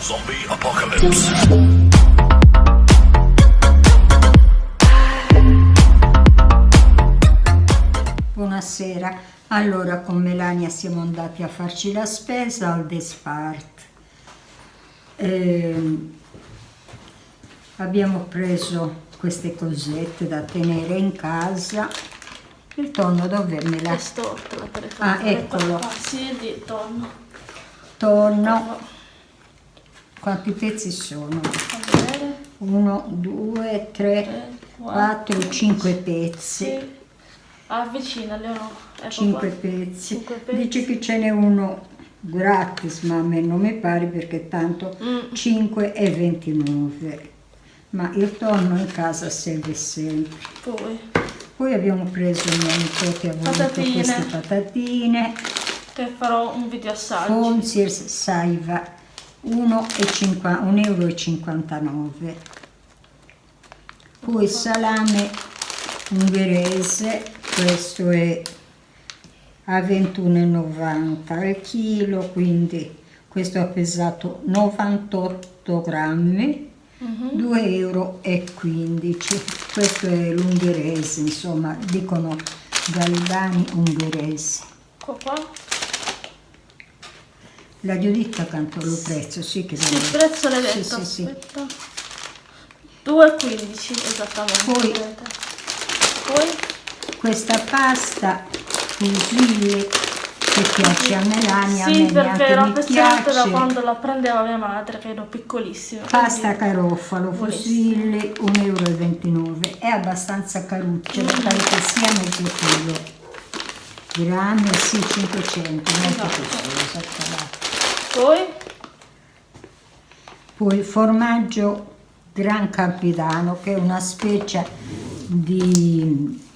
Zombie apocalypse. Buonasera, allora con Melania siamo andati a farci la spesa al Despart. Ehm, abbiamo preso queste cosette da tenere in casa. Il tonno dov'è me È la storta per Ah, eccolo. Sì, di tonno. tonno. Quanti pezzi sono? Fa vedere. Uno, due, tre, Tre, quattro, cinque pezzi. Sì. Avvicina Leonora. Ecco 5 qua. pezzi. Cinque pezzi. Dice che ce n'è uno gratis, ma a me non mi pare perché tanto Mm. 5 e 29. Ma il tonno in casa serve sempre. Poi, Poi abbiamo preso mia nipote ha voluto Patatine. queste patatine. che farò un video assaggio. Fonziers Saiva 1,59 euro. Poi salame ungherese, questo è a 21,90 al chilo, quindi questo ha pesato 98 grammi, Mhm. 2,15 euro. Questo è l'ungherese, insomma, dicono galbani ungheresi. La Giuditta canto lo prezzo, sì che Sì, il prezzo l'hai Sì, detto. sì, sì. Aspetta. 2,15 esattamente. Poi-. Poi Questa pasta fusilli che piace a Melania, a Sì, me perché mi affezionata da quando la prendeva mia madre, che ero piccolissima. Pasta carofalo, fusilli, 1,29 euro. È abbastanza caruccia, mi pare che sia mezzo chilo. Grammi, sì, 500, molto Esatto. costosa. tra l'altro. Poi, Poi formaggio Gran Campidano che è una specie di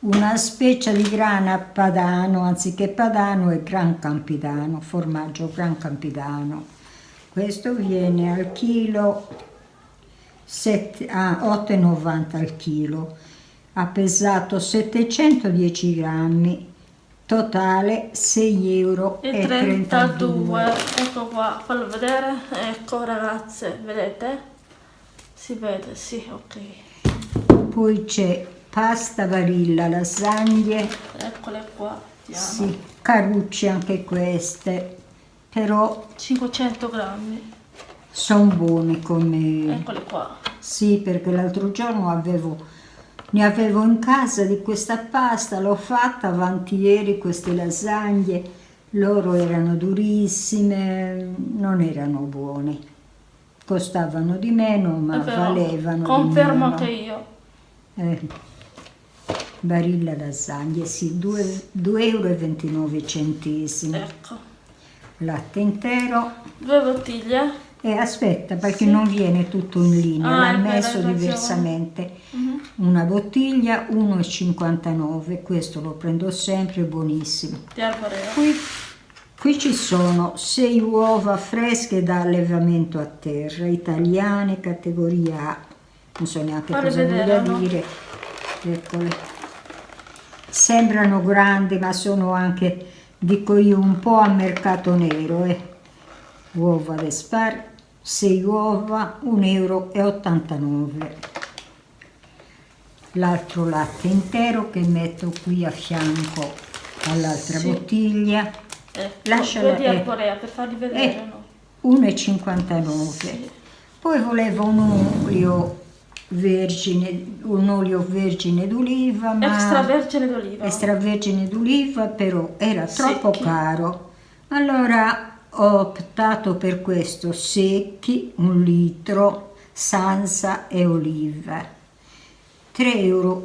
una specie di grana padano, anziché padano è Gran Campidano, formaggio Gran Campidano. Questo viene al chilo ah, 8,90 al chilo. Ha pesato 710 grammi, totale 6,32 euro. e 32. Ecco qua, fallo vedere. Ecco ragazze, vedete? Si vede, sì, ok. Poi c'è pasta varilla, lasagne, Eccole qua. vediamo. sì, carucce anche queste, però 500 grammi. sono buone come... Eccole qua. Sì, perché l'altro giorno avevo, ne avevo in casa di questa pasta, l'ho fatta avanti ieri queste lasagne, loro erano durissime, non erano buone. Costavano di meno, ma valevano Confermo che io. Eh, Barilla lasagne, sì, 2,29 euro. Ecco. Latte intero. Due bottiglie. E aspetta, perché Sì. non viene tutto in linea, Ah, l'ha messo diversamente. Una bottiglia 1,59, questo lo prendo sempre, buonissimo. Qui, qui ci sono 6 uova fresche da allevamento a terra, italiane, categoria A. Non so neanche Fare cosa voglia dire. Eccole. Sembrano grandi, ma sono anche, dico io, un po' a mercato nero. Eh. Uova d'espar, 6 uova, 1,89 euro. L'altro latte intero che metto qui a fianco all'altra Sì. bottiglia. Ecco. Lasciala- Due di eh. arborea per farli vedere, Eh, no? 1,59. Sì. Poi volevo un olio vergine, un olio vergine d'oliva, ma Extravergine d'oliva. extravergine d'oliva, però era troppo Secchi. caro. Allora ho optato per questo, secchi, un litro, sansa e oliva. 3,95 euro,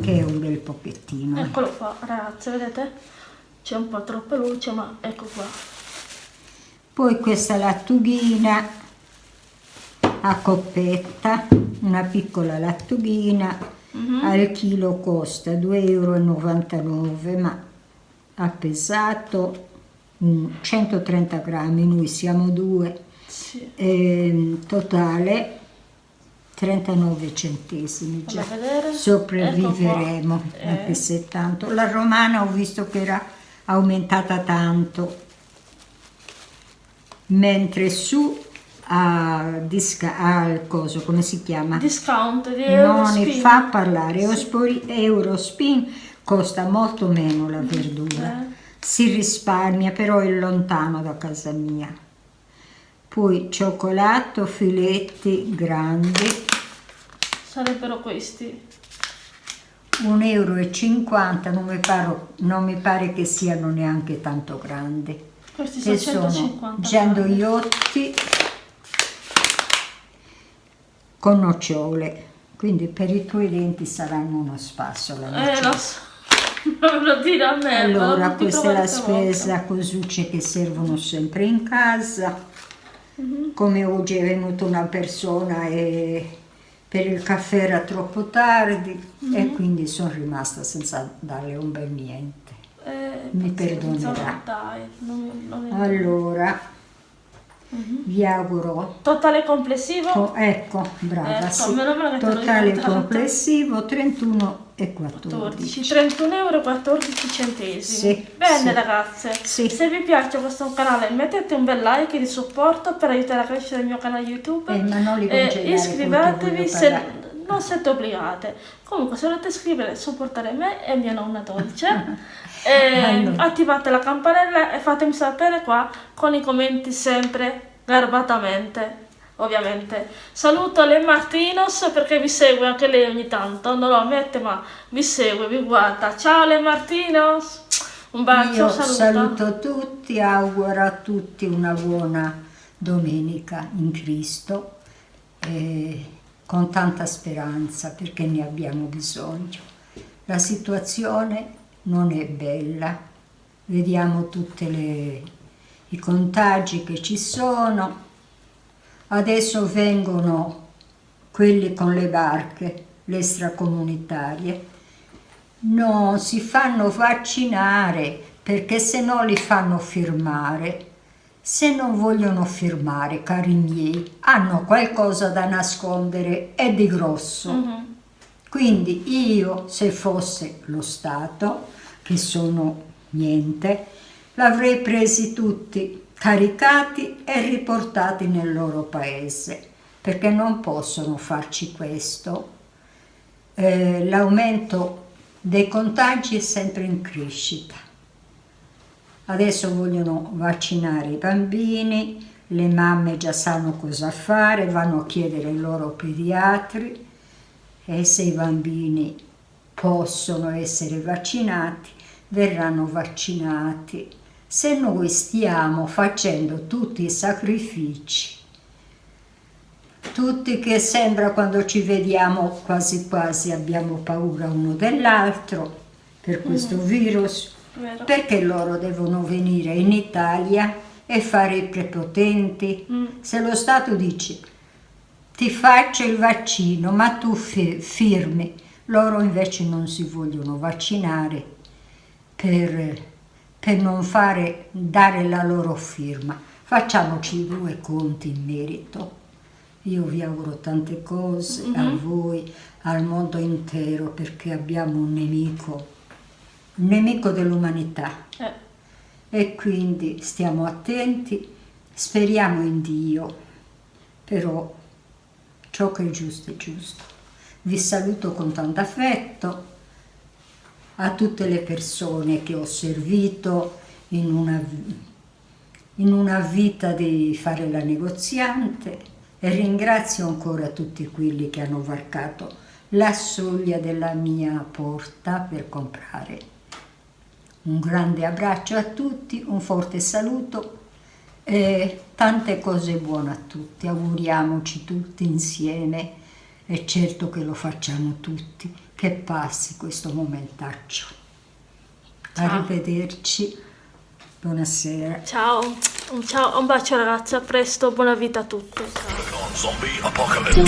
che è un bel pochettino. eh. Eccolo qua, ragazze, vedete? C'è un po' troppa luce, ma ecco qua. Poi questa lattughina a coppetta, una piccola lattughina, Mhm. al chilo costa 2,99 euro, ma ha pesato mm, 130 grammi, noi siamo due, Sì. ehm, totale 39 centesimi già. Sopravviveremo, Ecco anche Eh. se tanto. La romana ho visto che era aumentata tanto. mentre su a, disca, al coso, come si chiama? Discount di Non ne fa parlare, Eurospin, Eurospin costa molto meno la verdura, Eh. si risparmia però è lontano da casa mia. Poi cioccolato, filetti grandi, Sarebbero questi. 1,50 euro, non mi, pare, non mi pare che siano neanche tanto grandi. Questi sono sono 150 gianduiotti con nocciole, quindi per i tuoi denti saranno uno spasso la Eh, lo so. Lo dire a me. Allora, lo questa è la spesa, cosucce che servono sempre in casa. Mhm. Come oggi è venuta una persona e per il caffè era troppo tardi Mhm. e quindi sono rimasta senza darle un bel niente. Eh, Mi perdonerà. Dai, non, non Allora, Mhm. vi auguro Totale complessivo? Co- ecco, brava, Ecco, sì. Totale complessivo 31 e 14. 14, 31 euro e 14 centesimi. Sì, Bene sì. ragazze, Sì. se vi piace questo canale mettete un bel like di supporto per aiutare a crescere il mio canale YouTube. Eh, li E iscrivetevi se non siete obbligate. Comunque se volete iscrivere e supportare me e mia nonna dolce, eh, Allora. attivate la campanella e fatemi sapere qua con i commenti sempre garbatamente. Ovviamente saluto le Martinos perché vi segue anche lei ogni tanto, non lo ammette ma vi segue, vi guarda. Ciao le Martinos, un bacio, Io saluto. saluto tutti, auguro a tutti una buona domenica in Cristo e con tanta speranza perché ne abbiamo bisogno. La situazione non è bella, vediamo tutti i contagi che ci sono, adesso vengono quelli con le barche, le extracomunitarie, non si fanno vaccinare perché se no li fanno firmare. Se non vogliono firmare, cari miei, hanno qualcosa da nascondere e di grosso. Mhm. Quindi io, se fosse lo Stato, che sono niente, l'avrei presi tutti caricati e riportati nel loro paese, perché non possono farci questo. Eh, l'aumento dei contagi è sempre in crescita. Adesso vogliono vaccinare i bambini, le mamme già sanno cosa fare, vanno a chiedere ai loro pediatri e se i bambini possono essere vaccinati, verranno vaccinati. Se noi stiamo facendo tutti i sacrifici, tutti che sembra quando ci vediamo quasi quasi abbiamo paura uno dell'altro per questo virus, Vero. perché loro devono venire in Italia e fare i prepotenti? Mm. Se lo Stato dice ti faccio il vaccino, ma tu fi- firmi, loro invece non si vogliono vaccinare per, per non fare, dare la loro firma. Facciamoci due conti in merito. Io vi auguro tante cose a voi, al mondo intero, perché abbiamo un nemico, un nemico dell'umanità. Eh, E quindi stiamo attenti, speriamo in Dio, però ciò che è giusto è giusto. Vi saluto con tanto affetto a tutte le persone che ho servito in una, in una vita di fare la negoziante e ringrazio ancora tutti quelli che hanno varcato la soglia della mia porta per comprare. Un grande abbraccio a tutti, un forte saluto e tante cose buone a tutti. Auguriamoci tutti insieme e certo che lo facciamo tutti, che passi questo momentaccio. Ciao. Arrivederci, buonasera. ciao, un, ciao, un bacio ragazzi, a presto, buona vita a tutti.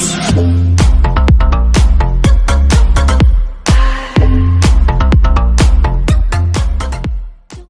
Ciao.